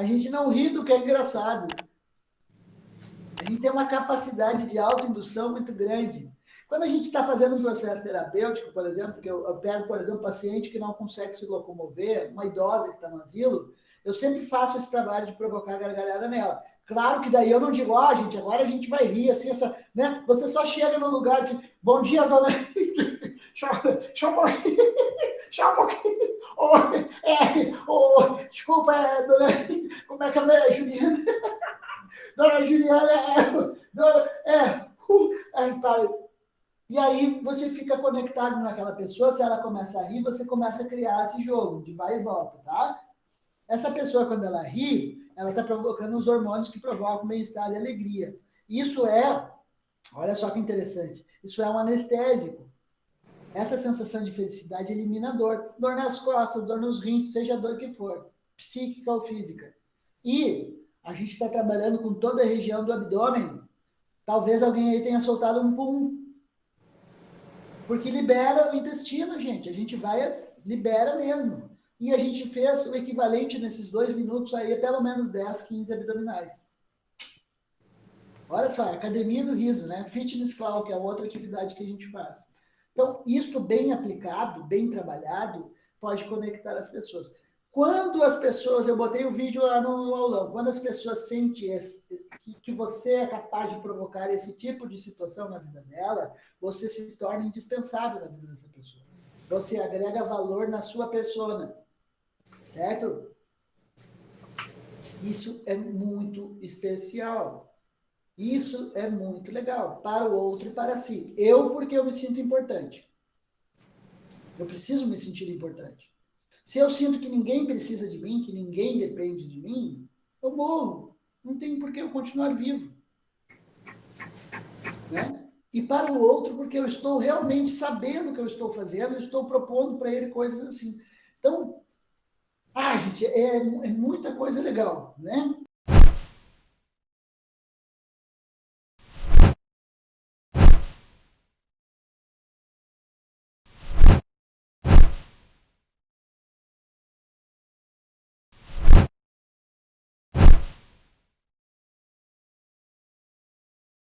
A gente não ri do que é engraçado. A gente tem uma capacidade de autoindução muito grande. Quando a gente está fazendo um processo terapêutico, por exemplo, que eu, eu pego, por exemplo, um paciente que não consegue se locomover, uma idosa que está no asilo, eu sempre faço esse trabalho de provocar gargalhada nela. Claro que daí eu não digo, ó, oh, gente, agora a gente vai rir, assim, essa, né? Você só chega no lugar assim, bom dia, dona... Deixa deixa um pouquinho. Oh, é, oh, desculpa, é, dona... Como é que é, Juliana? Dona Juliana, é... Dona, é, uh, é, tá, e aí você fica conectado naquela pessoa, se ela começa a rir, você começa a criar esse jogo de vai e volta, tá? Essa pessoa, quando ela ri, ela está provocando os hormônios que provocam bem-estar e alegria. Isso é, olha só que interessante, isso é um anestésico. Essa sensação de felicidade elimina a dor. Dor nas costas, dor nos rins, seja a dor que for, psíquica ou física. E a gente está trabalhando com toda a região do abdômen. Talvez alguém aí tenha soltado um pum porque libera o intestino, gente. A gente vai, libera mesmo. E a gente fez o equivalente nesses dois minutos aí, pelo menos 10, 15 abdominais. Olha só, academia do riso, né? Fitness Cloud, que é outra atividade que a gente faz. Então, isso bem aplicado, bem trabalhado, pode conectar as pessoas. Quando as pessoas, eu botei o vídeo lá no aulão, quando as pessoas sentem esse, que, que você é capaz de provocar esse tipo de situação na vida dela, você se torna indispensável na vida dessa pessoa. Você agrega valor na sua persona, certo? Isso é muito especial. Isso é muito legal, para o outro e para si. Eu, porque eu me sinto importante. Eu preciso me sentir importante. Se eu sinto que ninguém precisa de mim, que ninguém depende de mim, eu morro. Não tem por que eu continuar vivo. Né? E para o outro, porque eu estou realmente sabendo o que eu estou fazendo, eu estou propondo para ele coisas assim. Então, ah, gente, é, é muita coisa legal, né?